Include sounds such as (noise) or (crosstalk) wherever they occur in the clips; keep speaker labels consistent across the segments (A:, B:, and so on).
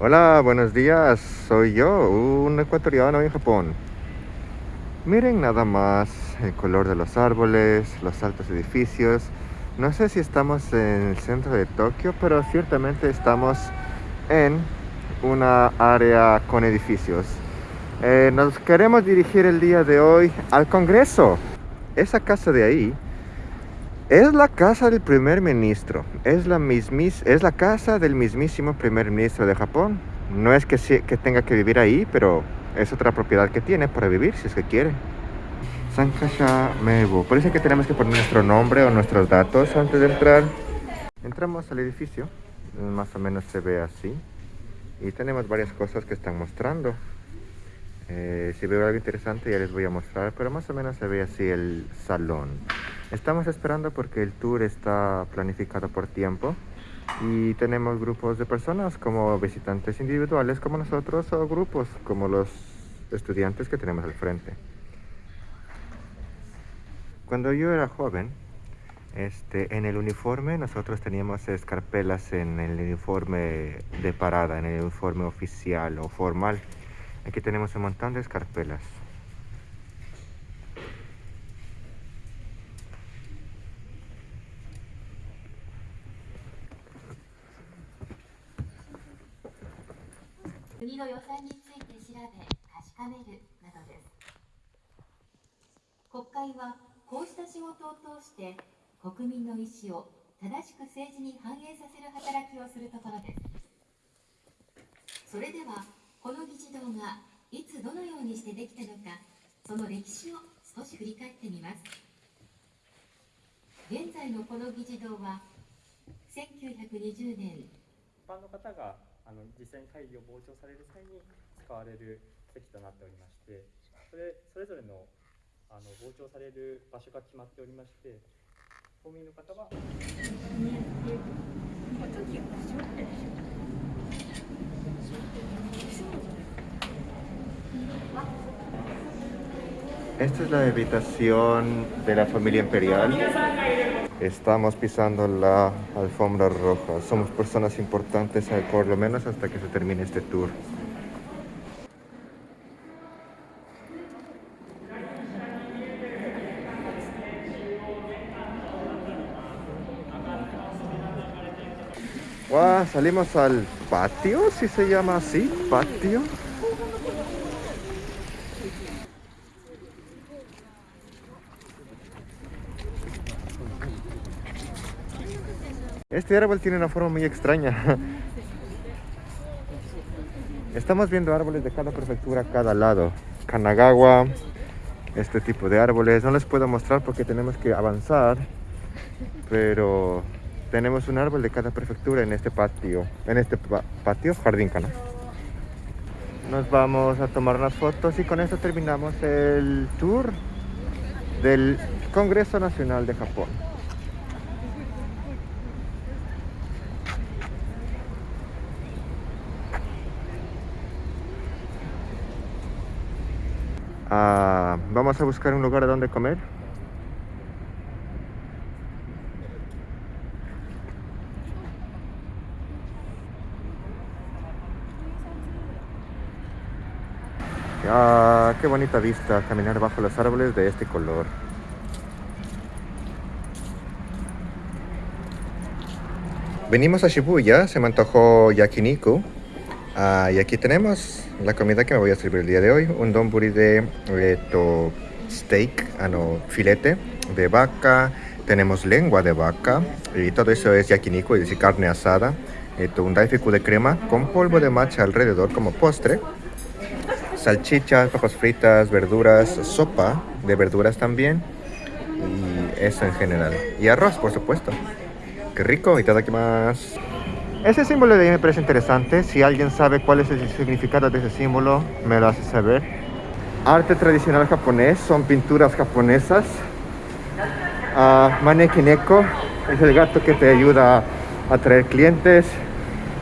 A: Hola, buenos días. Soy yo, un ecuatoriano en Japón. Miren nada más el color de los árboles, los altos edificios. No sé si estamos en el centro de Tokio, pero ciertamente estamos en una área con edificios. Eh, nos queremos dirigir el día de hoy al Congreso. Esa casa de ahí es la casa del primer ministro, es la, mismis, es la casa del mismísimo primer ministro de Japón. No es que, que tenga que vivir ahí, pero es otra propiedad que tiene para vivir si es que quiere. Sankasha Mebo. Parece que tenemos que poner nuestro nombre o nuestros datos antes de entrar. Entramos al edificio, más o menos se ve así. Y tenemos varias cosas que están mostrando. Eh, si veo algo interesante ya les voy a mostrar, pero más o menos se ve así el salón. Estamos esperando porque el tour está planificado por tiempo y tenemos grupos de personas como visitantes individuales como nosotros o grupos como los estudiantes que tenemos al frente. Cuando yo era joven, este, en el uniforme nosotros teníamos escarpelas en el uniforme de parada, en el uniforme oficial o formal. Aquí tenemos un montón de escarpelas.
B: 国の予算について調べ確かめるなどです。国会はこうした仕事を通して国民の意思を正しく政治に反映させる働きをするところです。それではこの議事堂がいつどのようにしてできたのかその歴史を少し振り返ってみます。現在のこの議事堂は1920年一
C: 般の方があの実際に会議を傍聴される際に使われる席となっておりましてそれそれぞれのあの傍聴される場所が決まっておりまして公民の方は。
A: Esta es la habitación de la familia imperial. Estamos pisando la alfombra roja. Somos personas importantes, eh, por lo menos hasta que se termine este tour. salimos al patio, si se llama así, patio. Este árbol tiene una forma muy extraña. Estamos viendo árboles de cada prefectura a cada lado. Kanagawa, este tipo de árboles. No les puedo mostrar porque tenemos que avanzar. Pero tenemos un árbol de cada prefectura en este patio, en este patio, jardín, ¿no? Nos vamos a tomar unas fotos y con esto terminamos el tour del Congreso Nacional de Japón. Ah, vamos a buscar un lugar donde comer. Ah, qué bonita vista caminar bajo los árboles de este color. Venimos a Shibuya, se me antojó yakiniku. Ah, y aquí tenemos la comida que me voy a servir el día de hoy. Un donburi de esto, steak, ah, no, filete de vaca. Tenemos lengua de vaca. Y todo eso es yakiniku, es decir, carne asada. Esto, un daifuku de crema con polvo de matcha alrededor como postre salchichas, papas fritas, verduras, sopa de verduras también y eso en general. Y arroz, por supuesto. Qué rico, y todo aquí más. Ese símbolo de ahí me parece interesante. Si alguien sabe cuál es el significado de ese símbolo, me lo hace saber. Arte tradicional japonés, son pinturas japonesas. Uh, Manekineko es el gato que te ayuda a atraer clientes.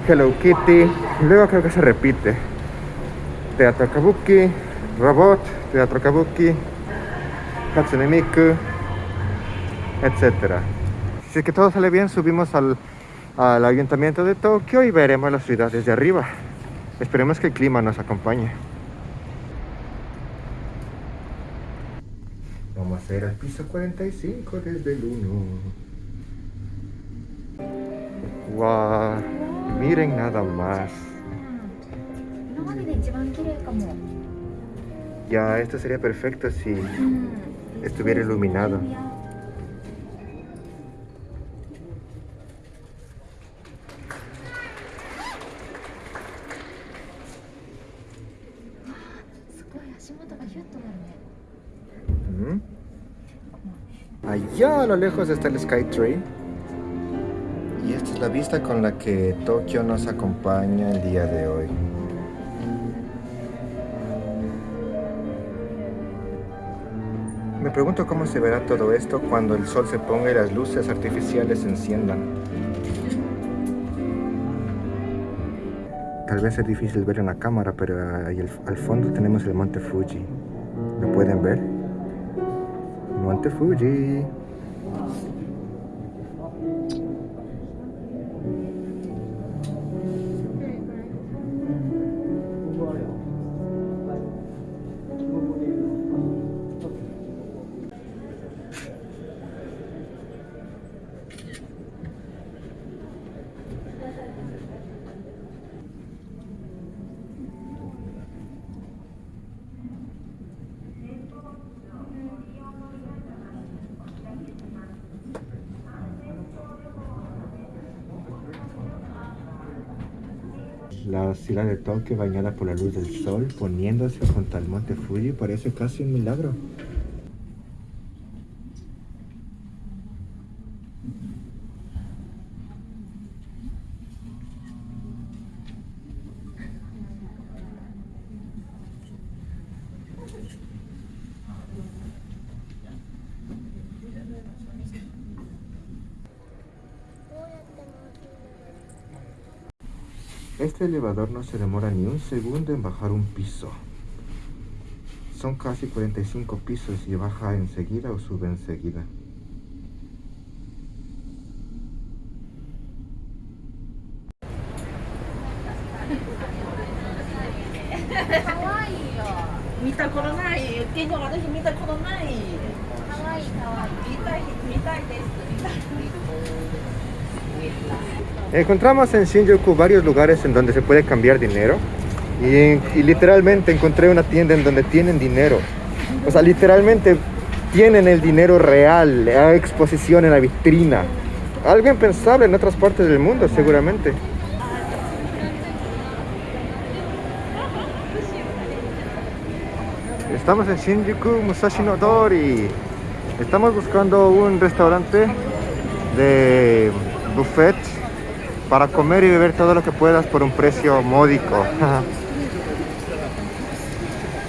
A: Hello Kitty, luego creo que se repite. Teatro Kabuki, Robot, Teatro Kabuki, Hatsune Miku, etc. Si es que todo sale bien, subimos al, al ayuntamiento de Tokio y veremos la ciudad desde arriba. Esperemos que el clima nos acompañe. Vamos a hacer al piso 45 desde el 1. Wow, miren nada más. Ya, esto sería perfecto si
D: estuviera iluminado.
A: Allá a lo lejos está el Skytrain. Y esta es la vista con la que Tokio nos acompaña el día de hoy. Me pregunto cómo se verá todo esto cuando el sol se ponga y las luces artificiales se enciendan. Tal vez es difícil ver en la cámara, pero ahí al fondo tenemos el monte Fuji. ¿Lo pueden ver? Monte Fuji. La ciudad de Tokio bañada por la luz del sol, poniéndose junto al monte Fuji, parece casi un milagro. Este elevador no se demora ni un segundo en bajar un piso. Son casi 45 pisos y baja enseguida o sube enseguida. Encontramos en Shinjuku varios lugares en donde se puede cambiar dinero y, literalmente encontré una tienda en donde tienen dinero. O sea, literalmente tienen el dinero real a exposición en la vitrina. Algo impensable en otras partes del mundo, seguramente. Estamos en Shinjuku Musashi no Dori. Estamos buscando un restaurante de buffet para comer y beber todo lo que puedas por un precio módico. (laughs)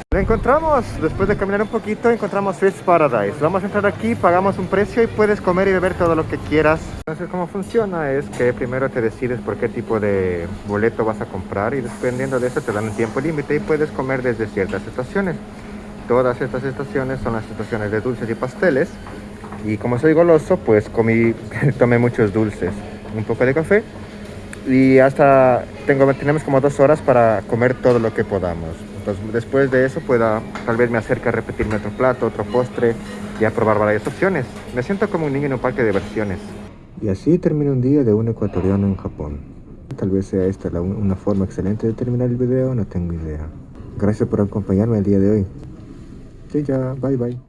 A: Lo encontramos, después de caminar un poquito, encontramos Fish Paradise. Vamos a entrar aquí, pagamos un precio y puedes comer y beber todo lo que quieras. Entonces, cómo funciona es que primero te decides por qué tipo de boleto vas a comprar y dependiendo de eso te dan un tiempo límite y puedes comer desde ciertas estaciones. Todas estas estaciones son las estaciones de dulces y pasteles. Y como soy goloso, pues comí, (laughs) tomé muchos dulces, un poco de café y hasta tengo, tenemos como dos horas para comer todo lo que podamos. Entonces, después de eso, pueda, tal vez me acerque a repetirme otro plato, otro postre y a probar varias opciones. Me siento como un niño en un parque de diversiones. Y así termina un día de un ecuatoriano en Japón. Tal vez sea esta una forma excelente de terminar el video, no tengo idea. Gracias por acompañarme el día de hoy. Sí, ya, bye bye.